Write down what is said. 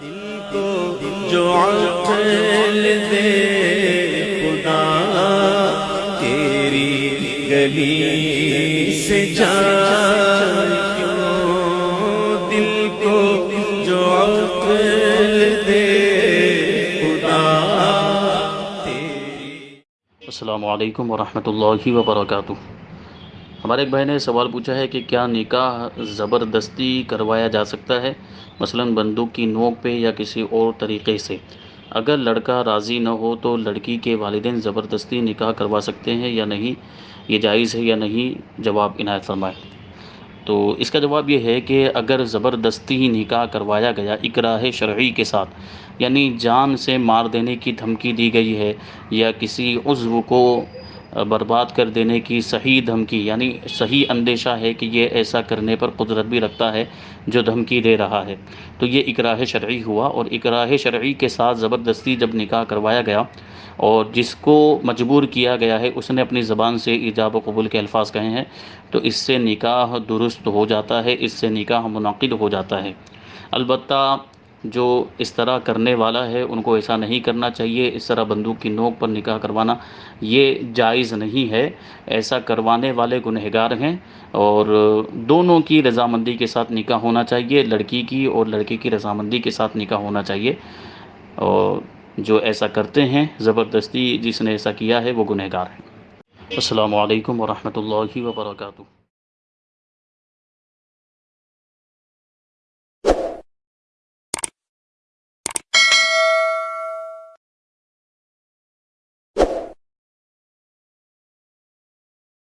دل کو جو عقل دے خدا، تیری گلی سے جان کیوں؟ دل کو جو عقل دے خدا، تیری السلام علیکم ورحمۃ اللہ وبرکاتہ۔ ہمارے ایک بھائی نے سوال پوچھا ہے کہ کیا نکاح زبردستی کروایا جا سکتا ہے؟ مثلا بندوق کی نوک پہ یا کسی اور طریقے سے۔ اگر لڑکا راضی نہ ہو تو لڑکی کے والدین زبردستی نکاح کروا سکتے ہیں یا نہیں؟ یہ جائز ہے یا نہیں؟ جواب عنایت فرمائے۔ تو اس کا جواب یہ ہے کہ اگر زبردستی نکاح کروایا گیا اکراہ شرعی کے ساتھ یعنی جان سے مار دینے کی دھمکی دی گئی ہے یا کسی عضو کو برباد کر دینے کی صحیح دھمکی یعنی صحیح اندیشہ ہے کہ یہ ایسا کرنے پر قدرت بھی رکھتا ہے جو دھمکی دے رہا ہے۔ تو یہ اکراہ شرعی ہوا اور اکراہ شرعی کے ساتھ زبردستی جب نکاح کروایا گیا اور جس کو مجبور کیا گیا ہے، اس نے اپنی زبان سے ایجاب و قبول کے الفاظ کہے ہیں، تو اس سے نکاح درست ہو جاتا ہے، اس سے نکاح منعقد ہو جاتا ہے۔ البتہ جو اس طرح کرنے والا ہے، ان کو ایسا نہیں کرنا چاہیے، اس طرح بندوق کی نوک پر نکاح کروانا یہ جائز نہیں ہے۔ ایسا کروانے والے گنہگار ہیں اور دونوں کی رضامندی کے ساتھ نکاح ہونا چاہیے، لڑکی کی اور لڑکے کی رضامندی کے ساتھ نکاح ہونا چاہیے۔ اور جو ایسا کرتے ہیں، زبردستی جس نے ایسا کیا ہے، وہ گنہگار ہیں۔ السلام علیکم ورحمۃ اللہ وبرکاتہ۔